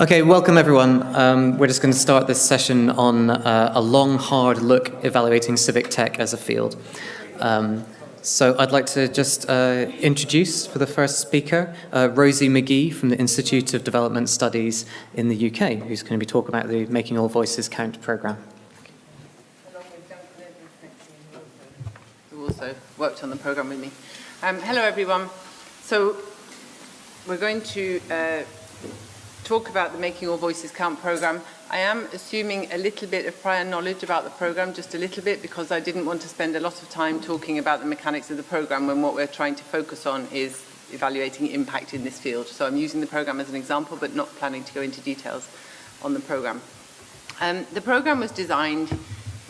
Okay, welcome everyone. Um, we're just going to start this session on uh, a long, hard look evaluating civic tech as a field. Um, so I'd like to just uh, introduce for the first speaker, uh, Rosie McGee from the Institute of Development Studies in the UK, who's going to be talking about the Making All Voices Count programme. Who also worked on the programme with me. Um, hello everyone. So we're going to uh, talk about the Making All Voices Count program. I am assuming a little bit of prior knowledge about the program, just a little bit, because I didn't want to spend a lot of time talking about the mechanics of the program when what we're trying to focus on is evaluating impact in this field. So I'm using the program as an example, but not planning to go into details on the program. Um, the program was designed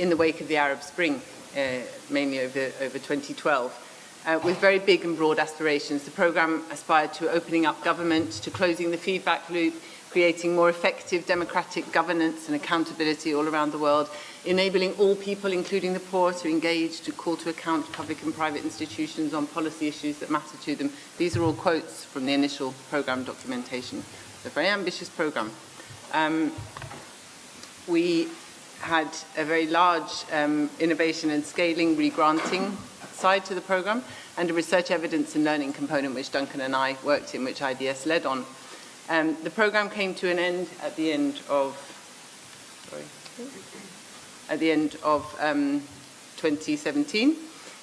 in the wake of the Arab Spring, uh, mainly over, over 2012 uh, with very big and broad aspirations. The programme aspired to opening up government, to closing the feedback loop, creating more effective democratic governance and accountability all around the world, enabling all people, including the poor, to engage, to call to account public and private institutions on policy issues that matter to them. These are all quotes from the initial programme documentation. It's a very ambitious programme. Um, we had a very large um, innovation and scaling regranting side to the program and a research evidence and learning component which Duncan and I worked in, which IDS led on. Um, the program came to an end at the end of, sorry, at the end of um, 2017.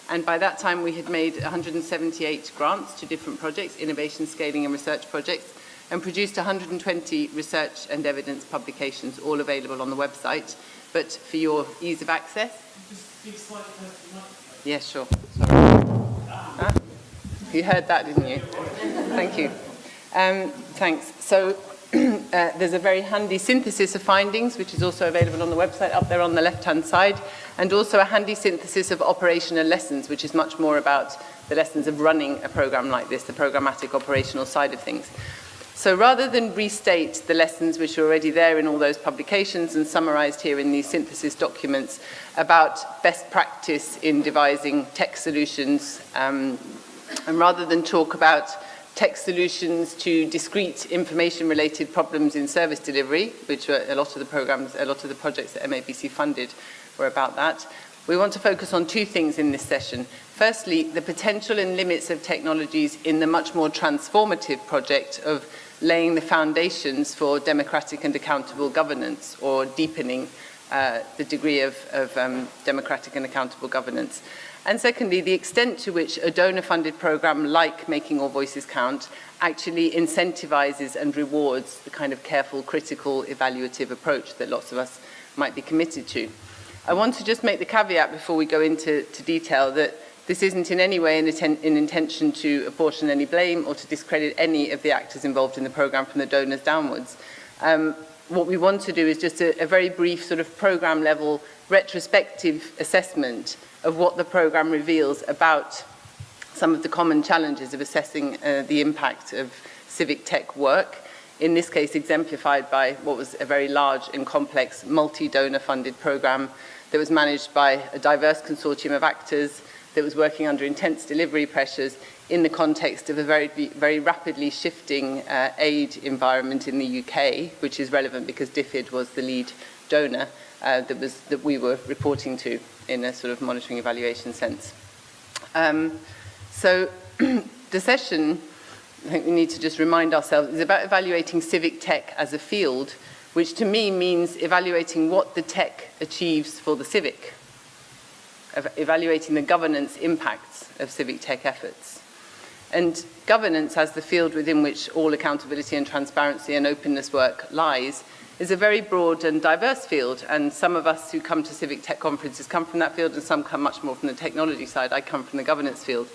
And by that time, we had made 178 grants to different projects, innovation, scaling, and research projects, and produced 120 research and evidence publications, all available on the website. But for your ease of access, Yes, sure. Sorry. Ah, you heard that, didn't you? Thank you. Um, thanks. So uh, there's a very handy synthesis of findings, which is also available on the website up there on the left-hand side, and also a handy synthesis of operational lessons, which is much more about the lessons of running a program like this, the programmatic operational side of things. So rather than restate the lessons which are already there in all those publications and summarized here in these synthesis documents about best practice in devising tech solutions, um, and rather than talk about tech solutions to discrete information related problems in service delivery, which are a lot of the programs, a lot of the projects that MABC funded were about that. We want to focus on two things in this session. Firstly, the potential and limits of technologies in the much more transformative project of laying the foundations for democratic and accountable governance or deepening uh, the degree of, of um, democratic and accountable governance. And secondly, the extent to which a donor-funded program like Making All Voices Count actually incentivizes and rewards the kind of careful, critical, evaluative approach that lots of us might be committed to. I want to just make the caveat before we go into detail that this isn't in any way an, an, intention to apportion any blame or to discredit any of the actors involved in the programme from the donors downwards. Um, what we want to do is just a, a very brief sort of programme level retrospective assessment of what the programme reveals about some of the common challenges of assessing uh, the impact of civic tech work, in this case exemplified by what was a very large and complex multi-donor funded programme that was managed by a diverse consortium of actors that was working under intense delivery pressures in the context of a very, very rapidly shifting uh, aid environment in the UK, which is relevant because DFID was the lead donor, uh, that, was, that we were reporting to in a sort of monitoring evaluation sense. Um, so the session, I think we need to just remind ourselves, is about evaluating civic tech as a field, which to me means evaluating what the tech achieves for the civic, evaluating the governance impacts of civic tech efforts. And governance as the field within which all accountability and transparency and openness work lies is a very broad and diverse field. And some of us who come to civic tech conferences come from that field and some come much more from the technology side. I come from the governance field.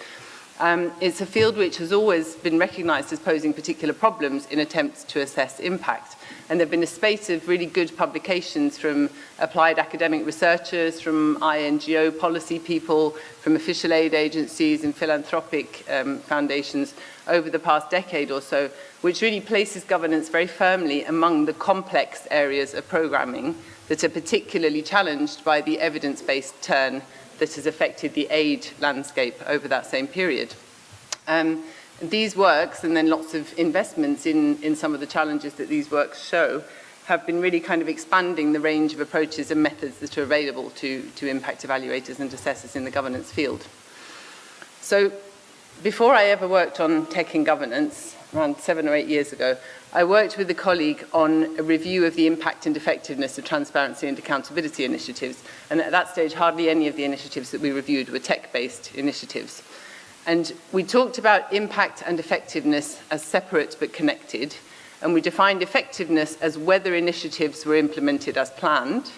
Um, it's a field which has always been recognized as posing particular problems in attempts to assess impact. And there have been a spate of really good publications from applied academic researchers, from INGO policy people, from official aid agencies and philanthropic um, foundations over the past decade or so, which really places governance very firmly among the complex areas of programming that are particularly challenged by the evidence-based turn that has affected the aid landscape over that same period. Um, these works, and then lots of investments in, in some of the challenges that these works show, have been really kind of expanding the range of approaches and methods that are available to, to impact evaluators and assessors in the governance field. So before I ever worked on tech and governance, around seven or eight years ago, I worked with a colleague on a review of the impact and effectiveness of transparency and accountability initiatives. And at that stage, hardly any of the initiatives that we reviewed were tech-based initiatives. And we talked about impact and effectiveness as separate but connected. And we defined effectiveness as whether initiatives were implemented as planned.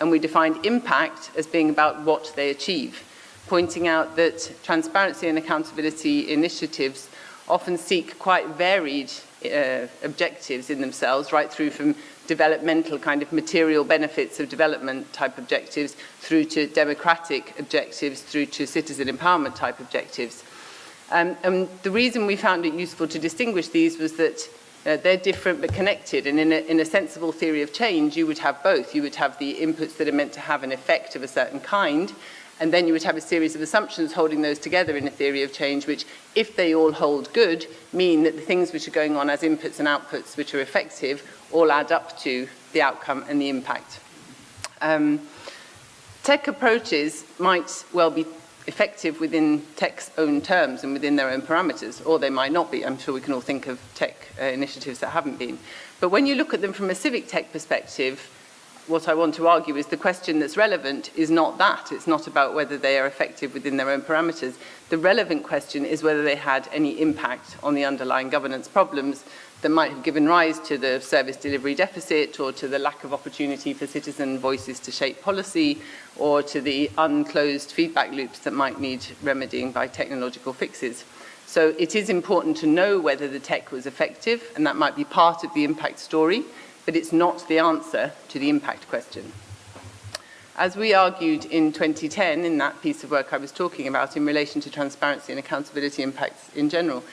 And we defined impact as being about what they achieve. Pointing out that transparency and accountability initiatives often seek quite varied uh, objectives in themselves, right through from developmental kind of material benefits of development type objectives through to democratic objectives, through to citizen empowerment type objectives. Um, and the reason we found it useful to distinguish these was that uh, they're different but connected. And in a, in a sensible theory of change, you would have both. You would have the inputs that are meant to have an effect of a certain kind, And then you would have a series of assumptions holding those together in a theory of change, which, if they all hold good, mean that the things which are going on as inputs and outputs which are effective all add up to the outcome and the impact. Um, tech approaches might well be effective within tech's own terms and within their own parameters, or they might not be. I'm sure we can all think of tech uh, initiatives that haven't been. But when you look at them from a civic tech perspective, what I want to argue is the question that's relevant is not that. It's not about whether they are effective within their own parameters. The relevant question is whether they had any impact on the underlying governance problems that might have given rise to the service delivery deficit or to the lack of opportunity for citizen voices to shape policy or to the unclosed feedback loops that might need remedying by technological fixes. So it is important to know whether the tech was effective and that might be part of the impact story. But it's not the answer to the impact question. As we argued in 2010 in that piece of work I was talking about in relation to transparency and accountability impacts in general,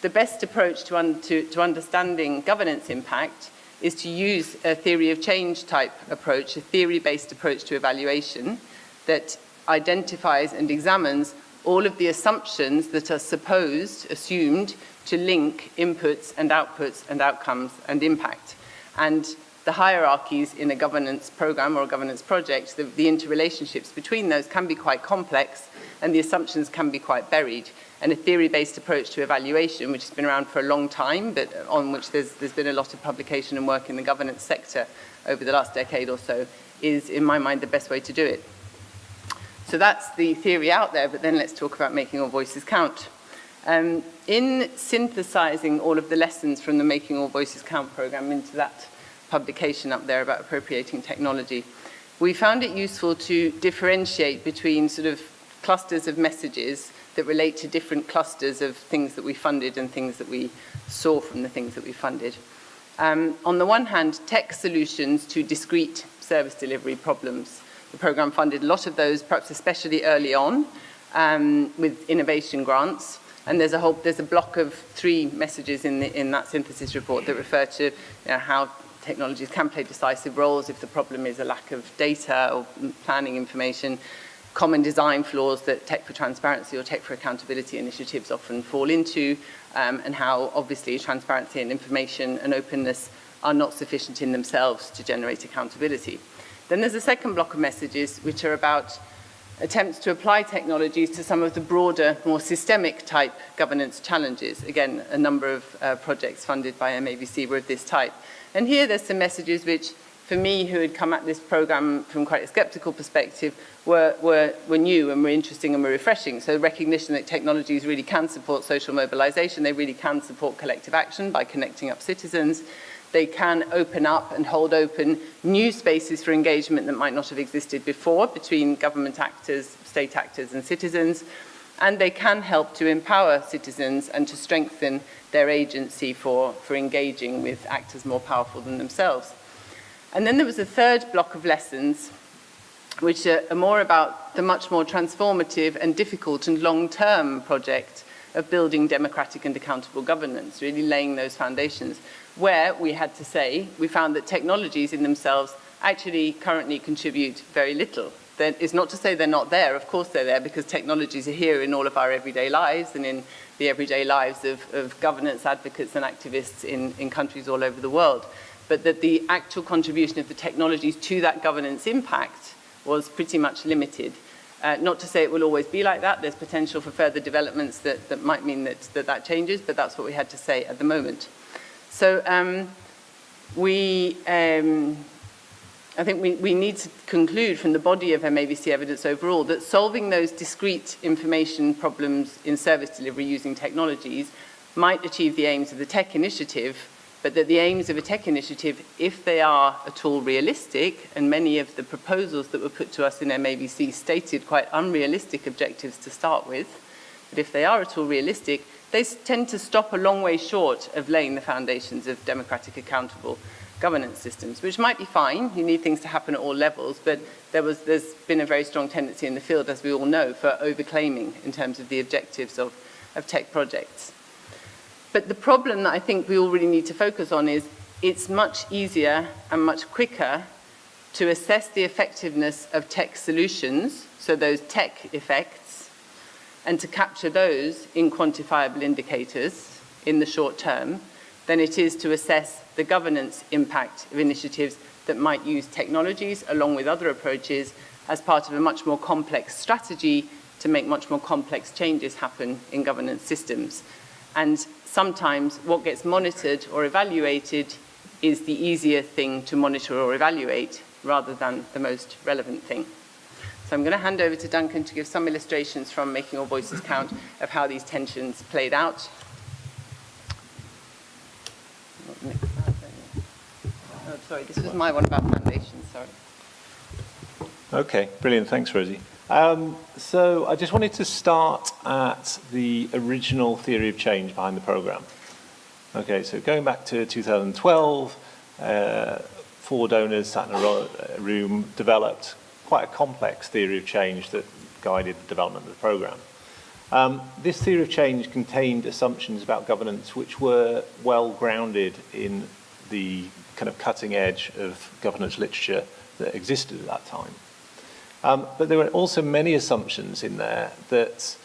the best approach to, un to, to understanding governance impact is to use a theory of change type approach, a theory-based approach to evaluation that identifies and examines all of the assumptions that are supposed, assumed, to link inputs and outputs and outcomes and impact. and the hierarchies in a governance program or a governance project, the, the interrelationships between those can be quite complex and the assumptions can be quite buried. And a theory-based approach to evaluation, which has been around for a long time, but on which there's, there's been a lot of publication and work in the governance sector over the last decade or so, is, in my mind, the best way to do it. So that's the theory out there, but then let's talk about making all voices count. Um, in synthesizing all of the lessons from the Making All Voices Count program into that publication up there about appropriating technology, we found it useful to differentiate between sort of clusters of messages that relate to different clusters of things that we funded and things that we saw from the things that we funded. Um, on the one hand, tech solutions to discrete service delivery problems. The program funded a lot of those, perhaps especially early on, um, with innovation grants. And there's a whole there's a block of three messages in the, in that synthesis report that refer to you know, how technologies can play decisive roles if the problem is a lack of data or planning information, common design flaws that Tech for Transparency or Tech for Accountability initiatives often fall into, um, and how obviously transparency and information and openness are not sufficient in themselves to generate accountability. Then there's a second block of messages which are about attempts to apply technologies to some of the broader, more systemic type governance challenges. Again, a number of uh, projects funded by MABC were of this type. And here there's some messages which, for me, who had come at this program from quite a skeptical perspective, were, were, were new and were interesting and were refreshing. So recognition that technologies really can support social mobilization, they really can support collective action by connecting up citizens, they can open up and hold open new spaces for engagement that might not have existed before between government actors, state actors and citizens. And they can help to empower citizens and to strengthen their agency for, for engaging with actors more powerful than themselves. And then there was a third block of lessons, which are, are more about the much more transformative and difficult and long-term project of building democratic and accountable governance, really laying those foundations where we had to say we found that technologies in themselves actually currently contribute very little. That is not to say they're not there, of course they're there because technologies are here in all of our everyday lives and in the everyday lives of, of governance advocates and activists in, in countries all over the world, but that the actual contribution of the technologies to that governance impact was pretty much limited. Uh, not to say it will always be like that. There's potential for further developments that, that might mean that, that that changes, but that's what we had to say at the moment. So um, we, um, I think we, we need to conclude from the body of MAVC evidence overall that solving those discrete information problems in service delivery using technologies might achieve the aims of the tech initiative but that the aims of a tech initiative, if they are at all realistic, and many of the proposals that were put to us in MAVC stated quite unrealistic objectives to start with, but if they are at all realistic, they tend to stop a long way short of laying the foundations of democratic accountable governance systems, which might be fine. You need things to happen at all levels, but there was, there's been a very strong tendency in the field, as we all know, for overclaiming in terms of the objectives of, of tech projects. But the problem that I think we all really need to focus on is it's much easier and much quicker to assess the effectiveness of tech solutions, so those tech effects, and to capture those in quantifiable indicators in the short term, than it is to assess the governance impact of initiatives that might use technologies along with other approaches as part of a much more complex strategy to make much more complex changes happen in governance systems. And sometimes what gets monitored or evaluated is the easier thing to monitor or evaluate rather than the most relevant thing. So I'm going to hand over to Duncan to give some illustrations from Making All Voices Count of how these tensions played out Oh, sorry, this was my one about foundations, sorry. Okay, brilliant. Thanks, Rosie. Um, so I just wanted to start at the original theory of change behind the program. Okay, so going back to 2012, uh, four donors sat in a room, developed quite a complex theory of change that guided the development of the program. Um, this theory of change contained assumptions about governance which were well grounded in the kind of cutting edge of governance literature that existed at that time. Um, but there were also many assumptions in there that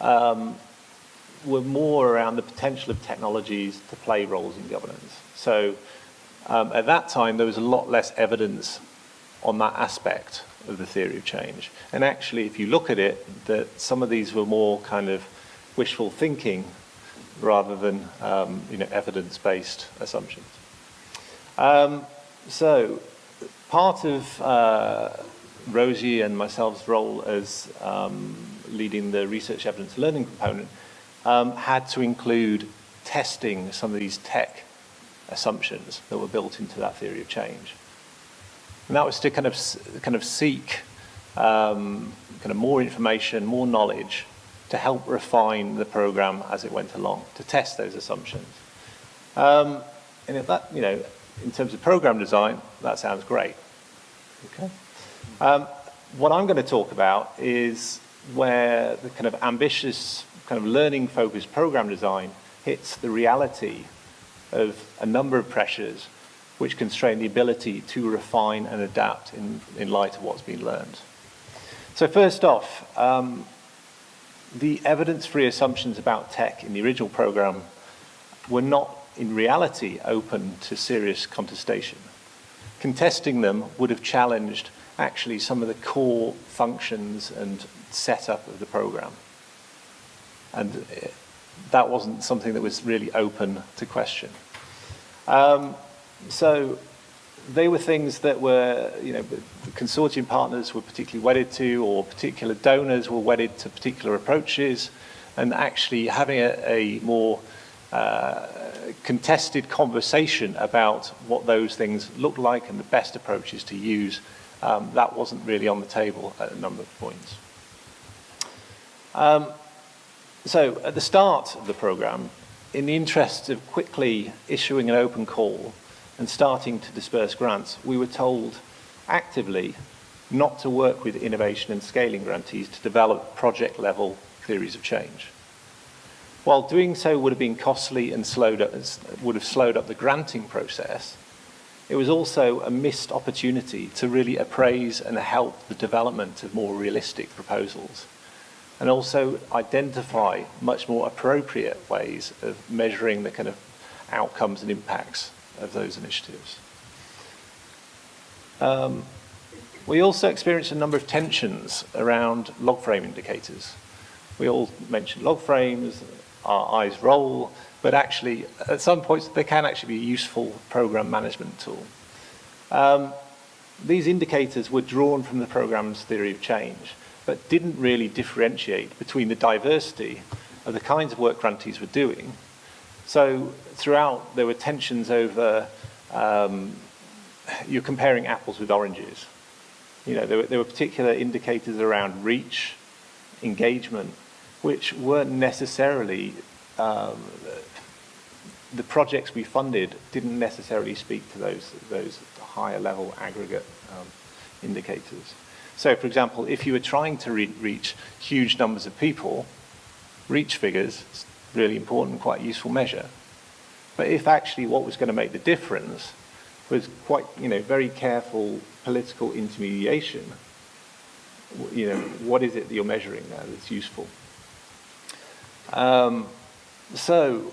um, were more around the potential of technologies to play roles in governance. So um, at that time, there was a lot less evidence on that aspect of the theory of change. And actually, if you look at it, that some of these were more kind of wishful thinking rather than um, you know, evidence-based assumptions. Um, so part of uh, Rosie and myself's role as um, leading the research evidence learning component um, had to include testing some of these tech assumptions that were built into that theory of change. And that was to kind of, kind of seek um, kind of more information, more knowledge to help refine the program as it went along, to test those assumptions. Um, and if that, you know, in terms of program design, that sounds great. Okay. Um, what I'm going to talk about is where the kind of ambitious, kind of learning-focused program design hits the reality of a number of pressures which constrain the ability to refine and adapt in, in light of what's been learned. So first off, um, the evidence-free assumptions about tech in the original program were not in reality open to serious contestation. Contesting them would have challenged actually some of the core functions and setup of the program. And uh, that wasn't something that was really open to question. Um, so they were things that were, you know, the consortium partners were particularly wedded to, or particular donors were wedded to particular approaches, and actually having a, a more uh, contested conversation about what those things look like and the best approaches to use, um, that wasn't really on the table at a number of points. Um, so at the start of the program, in the interest of quickly issuing an open call and starting to disperse grants, we were told actively not to work with innovation and scaling grantees to develop project level theories of change. While doing so would have been costly and slowed up, would have slowed up the granting process, it was also a missed opportunity to really appraise and help the development of more realistic proposals. and also identify much more appropriate ways of measuring the kind of outcomes and impacts of those initiatives. Um, we also experienced a number of tensions around log frame indicators. We all mentioned log frames, our eyes roll, but actually at some points they can actually be a useful program management tool. Um, these indicators were drawn from the program's theory of change, but didn't really differentiate between the diversity of the kinds of work grantees were doing. So throughout there were tensions over, um, you're comparing apples with oranges. You know, there were, there were particular indicators around reach, engagement, which weren't necessarily, um, the projects we funded didn't necessarily speak to those, those higher level aggregate um, indicators. So for example, if you were trying to re reach huge numbers of people, reach figures is really important, quite useful measure. But if actually what was going to make the difference was quite, you know, very careful political intermediation, you know, what is it that you're measuring there that's useful? Um, so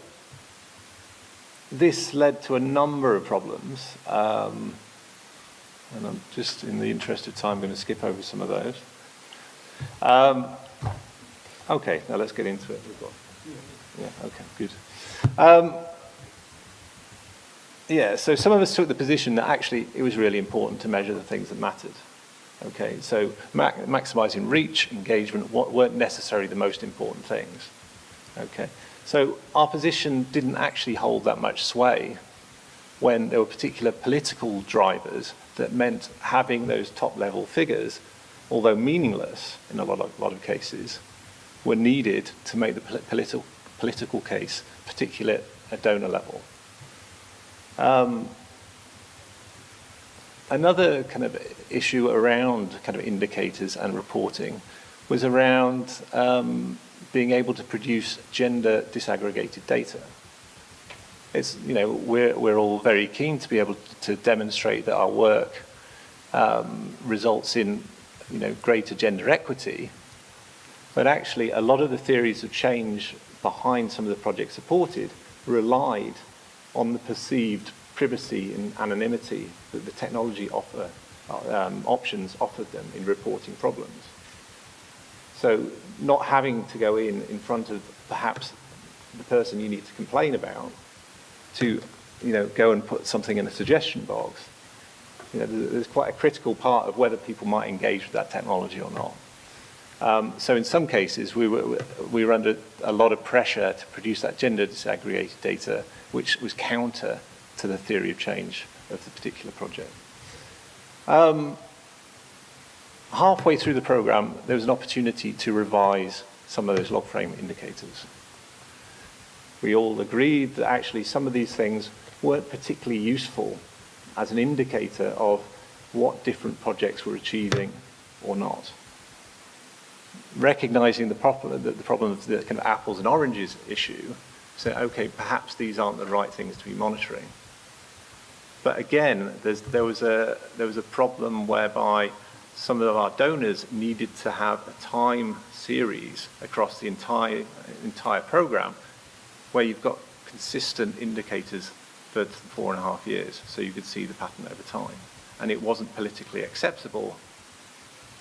this led to a number of problems. Um, and I'm just, in the interest of time, going to skip over some of those. Um, okay, now let's get into it. We've got, yeah, okay, good. Um, yeah, so some of us took the position that actually it was really important to measure the things that mattered. Okay, so ma maximizing reach, engagement weren't necessarily the most important things. Okay, so our position didn't actually hold that much sway when there were particular political drivers that meant having those top level figures, although meaningless in a lot of, lot of cases, were needed to make the political, political case, particularly at donor level. Um, another kind of issue around kind of indicators and reporting was around um, being able to produce gender disaggregated data. It's, you know, we're, we're all very keen to be able to demonstrate that our work um, results in you know, greater gender equity, but actually a lot of the theories of change behind some of the projects supported relied on the perceived privacy and anonymity that the technology offer, uh, um, options offered them in reporting problems. So not having to go in in front of perhaps the person you need to complain about to you know, go and put something in a suggestion box, you know, there's quite a critical part of whether people might engage with that technology or not. Um, so in some cases, we were, we were under a lot of pressure to produce that gender disaggregated data, which was counter to the theory of change of the particular project. Um, halfway through the program, there was an opportunity to revise some of those log frame indicators we all agreed that actually some of these things weren't particularly useful as an indicator of what different projects were achieving or not. Recognizing the problem, the, problem of the kind of apples and oranges issue, say, okay, perhaps these aren't the right things to be monitoring. But again, there, was a, there was a problem whereby some of our donors needed to have a time series across the entire, entire program where you've got consistent indicators for four and a half years so you could see the pattern over time. And it wasn't politically acceptable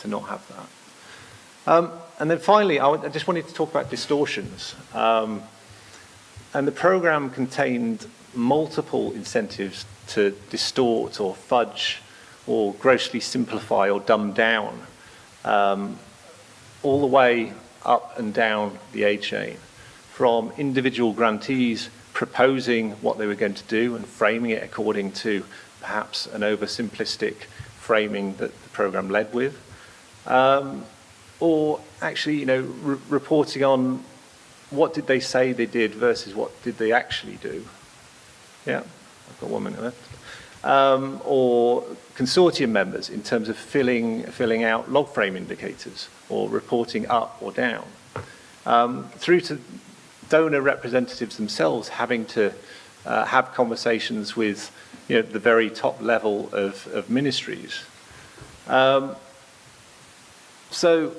to not have that. Um, and then finally, I, I, just wanted to talk about distortions. Um, and the program contained multiple incentives to distort or fudge or grossly simplify or dumb down um, all the way up and down the aid chain, from individual grantees proposing what they were going to do and framing it according to perhaps an oversimplistic framing that the program led with, um, or actually, you know, re reporting on what did they say they did versus what did they actually do. Yeah, I've got one minute left. Um, or consortium members in terms of filling, filling out log frame indicators or reporting up or down. Um, through to donor representatives themselves having to uh, have conversations with you know, the very top level of, of ministries. Um, so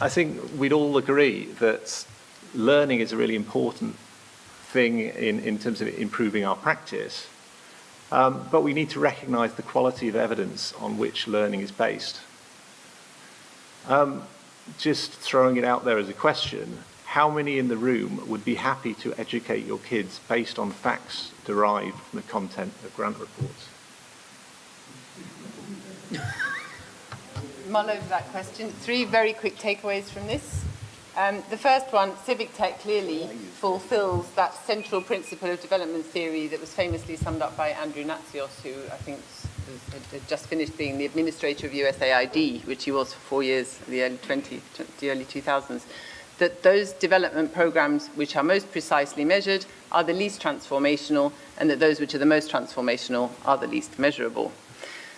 I think we'd all agree that learning is a really important thing in, in terms of improving our practice. Um, but we need to recognize the quality of evidence on which learning is based. Um, just throwing it out there as a question, how many in the room would be happy to educate your kids based on facts derived from the content of grant reports? mull over that question. Three very quick takeaways from this. Um, the first one, civic tech clearly fulfills that central principle of development theory that was famously summed up by Andrew Natsios, who I think had just finished being the administrator of USAID, which he was for four years, the early 20, the early 2000s, that those development programs which are most precisely measured are the least transformational, and that those which are the most transformational are the least measurable.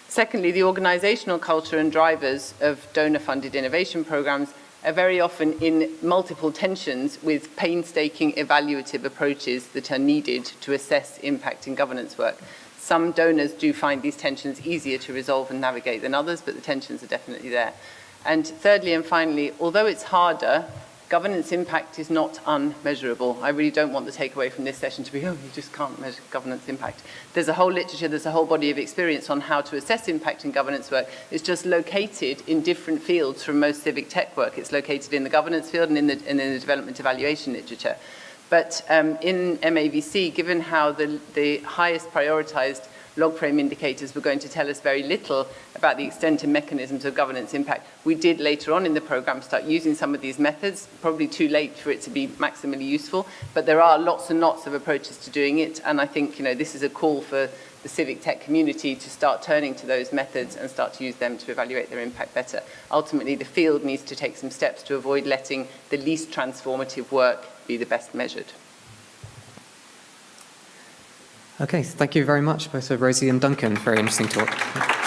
Secondly, the organizational culture and drivers of donor-funded innovation programs are very often in multiple tensions with painstaking evaluative approaches that are needed to assess impact in governance work. Some donors do find these tensions easier to resolve and navigate than others, but the tensions are definitely there. And thirdly and finally, although it's harder governance impact is not unmeasurable. I really don't want the takeaway from this session to be, oh, you just can't measure governance impact. There's a whole literature, there's a whole body of experience on how to assess impact in governance work. It's just located in different fields from most civic tech work. It's located in the governance field and in the, and in the development evaluation literature. But um, in MAVC, given how the, the highest prioritized log frame indicators were going to tell us very little about the extent and mechanisms of governance impact. We did later on in the program start using some of these methods, probably too late for it to be maximally useful, but there are lots and lots of approaches to doing it, and I think you know this is a call for the civic tech community to start turning to those methods and start to use them to evaluate their impact better. Ultimately, the field needs to take some steps to avoid letting the least transformative work be the best measured. Okay, thank you very much, both Rosie and Duncan. Very interesting talk.